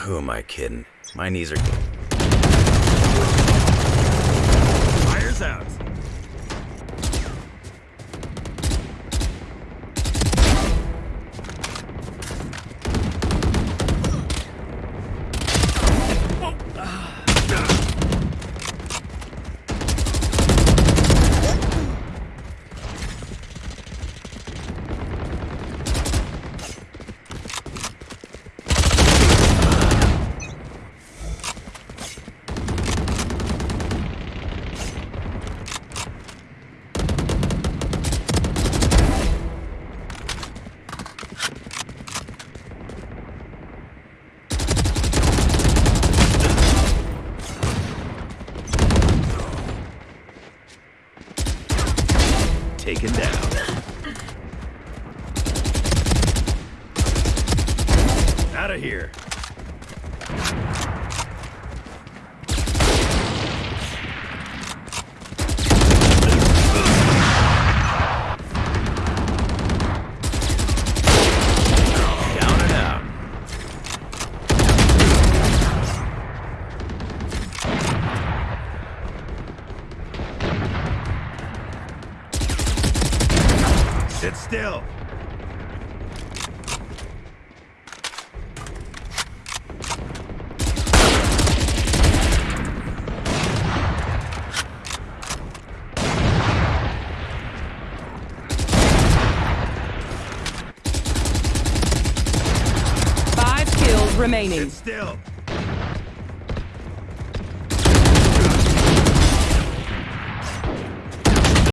Who am I kidding? My knees are. Taken down. Out of here. Sit still. Five kills remaining. Sit still.